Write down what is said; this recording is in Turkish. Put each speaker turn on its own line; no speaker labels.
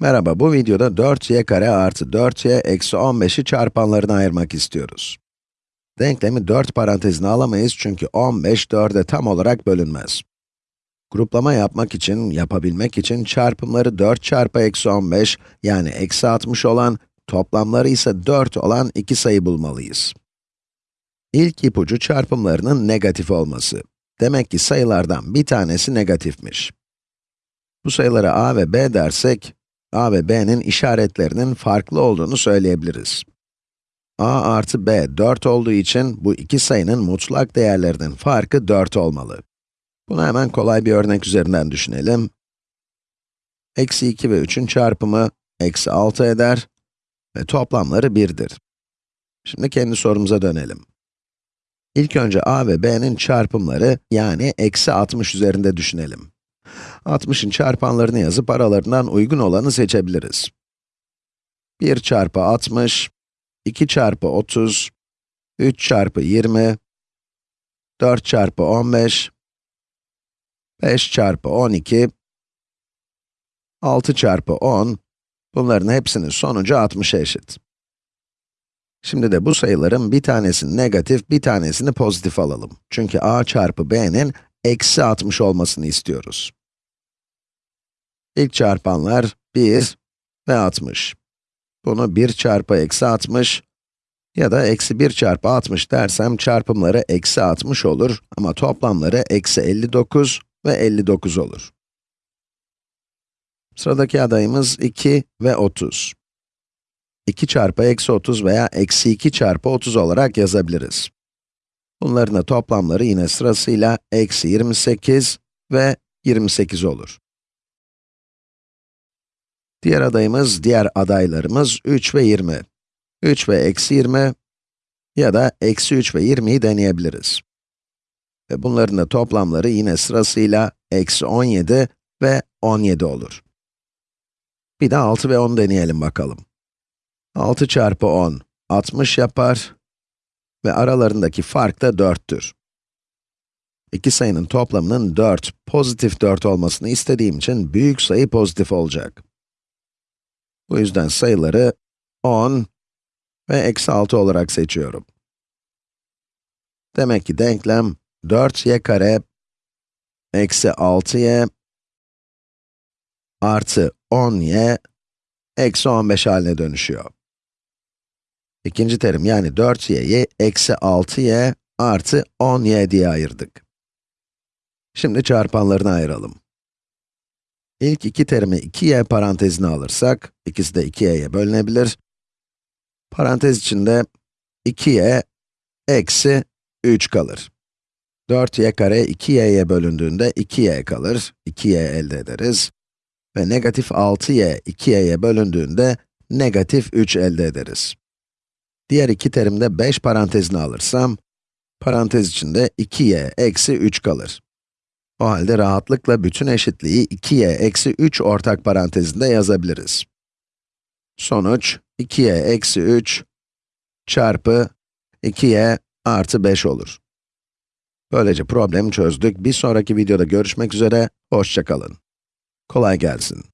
Merhaba, bu videoda 4y kare artı 4y eksi 15'i çarpanlarına ayırmak istiyoruz. Denklemi 4 parantezine alamayız çünkü 15, 4'e tam olarak bölünmez. Gruplama yapmak için, yapabilmek için çarpımları 4 çarpı eksi 15, yani eksi 60 olan, toplamları ise 4 olan iki sayı bulmalıyız. İlk ipucu çarpımlarının negatif olması. Demek ki sayılardan bir tanesi negatifmiş. Bu sayılara a ve b dersek, a ve b'nin işaretlerinin farklı olduğunu söyleyebiliriz. a artı b 4 olduğu için bu iki sayının mutlak değerlerinin farkı 4 olmalı. Bunu hemen kolay bir örnek üzerinden düşünelim. Eksi 2 ve 3'ün çarpımı eksi 6 eder ve toplamları 1'dir. Şimdi kendi sorumuza dönelim. İlk önce a ve b'nin çarpımları yani eksi 60 üzerinde düşünelim. 60'ın çarpanlarını yazıp aralarından uygun olanı seçebiliriz. 1 çarpı 60, 2 çarpı 30, 3 çarpı 20, 4 çarpı 15, 5 çarpı 12, 6 çarpı 10, bunların hepsinin sonucu 60'a eşit. Şimdi de bu sayıların bir tanesini negatif, bir tanesini pozitif alalım. Çünkü a çarpı b'nin eksi 60 olmasını istiyoruz. İlk çarpanlar 1 ve 60. Bunu 1 çarpı eksi 60 ya da eksi 1 çarpı 60 dersem çarpımları eksi 60 olur ama toplamları eksi 59 ve 59 olur. Sıradaki adayımız 2 ve 30. 2 çarpı eksi 30 veya eksi 2 çarpı 30 olarak yazabiliriz. Bunların da toplamları yine sırasıyla eksi 28 ve 28 olur. Diğer adayımız, diğer adaylarımız 3 ve 20. 3 ve eksi 20 ya da eksi 3 ve 20'yi deneyebiliriz. Ve bunların da toplamları yine sırasıyla eksi 17 ve 17 olur. Bir de 6 ve 10 deneyelim bakalım. 6 çarpı 10, 60 yapar ve aralarındaki fark da 4'tür. İki sayının toplamının 4, pozitif 4 olmasını istediğim için büyük sayı pozitif olacak. Bu yüzden sayıları 10 ve eksi 6 olarak seçiyorum. Demek ki denklem 4y kare eksi 6y artı 10y eksi 15 haline dönüşüyor. İkinci terim yani 4y'yi eksi 6y artı 10y diye ayırdık. Şimdi çarpanlarını ayıralım. İlk iki terimi 2y parantezine alırsak, ikisi de 2y'ye bölünebilir. Parantez içinde 2y eksi 3 kalır. 4y kare 2y'ye bölündüğünde 2y kalır, 2y elde ederiz. Ve negatif 6y 2y'ye bölündüğünde negatif 3 elde ederiz. Diğer iki terimde 5 parantezine alırsam, parantez içinde 2y eksi 3 kalır. O halde rahatlıkla bütün eşitliği 2y eksi 3 ortak parantezinde yazabiliriz. Sonuç, 2y eksi 3 çarpı 2y artı 5 olur. Böylece problemi çözdük. Bir sonraki videoda görüşmek üzere, hoşçakalın. Kolay gelsin.